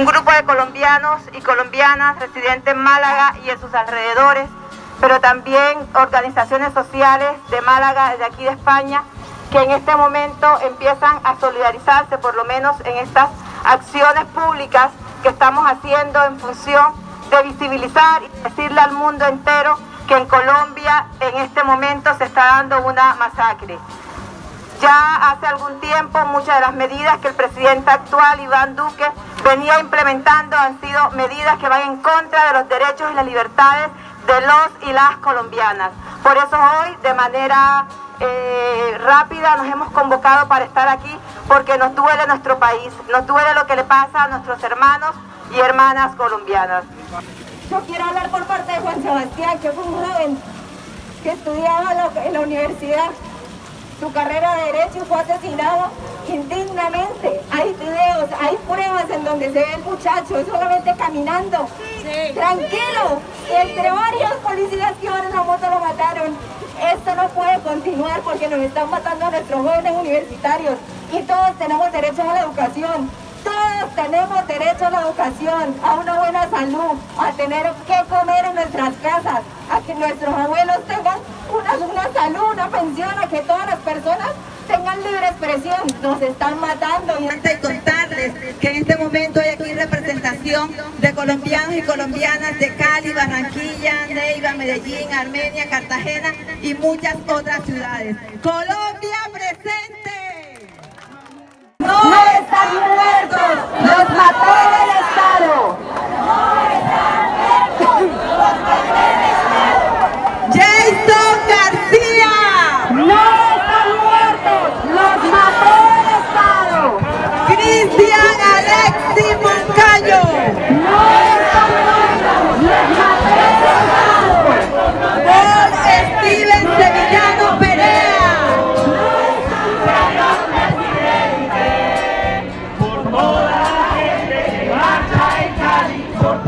un grupo de colombianos y colombianas residentes en Málaga y en sus alrededores, pero también organizaciones sociales de Málaga, de aquí de España, que en este momento empiezan a solidarizarse, por lo menos en estas acciones públicas que estamos haciendo en función de visibilizar y decirle al mundo entero que en Colombia en este momento se está dando una masacre. Ya hace algún tiempo muchas de las medidas que el presidente actual, Iván Duque, venía implementando han sido medidas que van en contra de los derechos y las libertades de los y las colombianas. Por eso hoy, de manera eh, rápida, nos hemos convocado para estar aquí porque nos duele nuestro país, nos duele lo que le pasa a nuestros hermanos y hermanas colombianas. Yo quiero hablar por parte de Juan Sebastián, que fue un joven que estudiaba en la universidad su carrera de Derecho fue asesinado indignamente. Hay videos, hay pruebas en donde se ve el muchacho solamente caminando, tranquilo, entre varios policías que iban en la moto lo mataron. Esto no puede continuar porque nos están matando a nuestros jóvenes universitarios y todos tenemos derecho a la educación. Todos tenemos derecho a la educación, a una buena salud, a tener que comer en nuestras casas, a que nuestros abuelos tengan una, una salud, una pensión, a que todas las personas expresión. Nos están matando. Y contarles que en este momento hay aquí representación de colombianos y colombianas de Cali, Barranquilla, Neiva, Medellín, Armenia, Cartagena y muchas otras ciudades. Colombia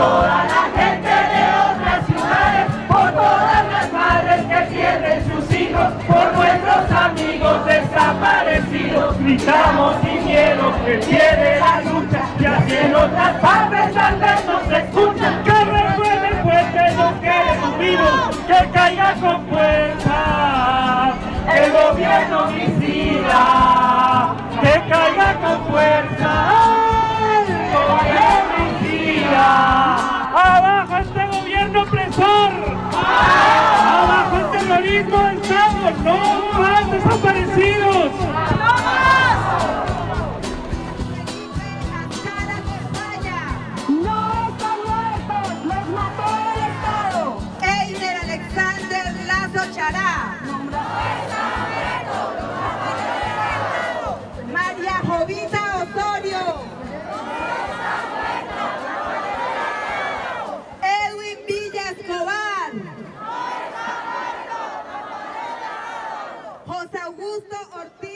toda la gente de otras ciudades, por todas las madres que pierden sus hijos, por nuestros amigos desaparecidos. Gritamos sin miedo que tiene la lucha, y así en otras partes tal vez nos escuchan. Que recuerden pues que nos queremos vivos, que caiga con el terrorismo del Estado, no José Augusto Ortiz.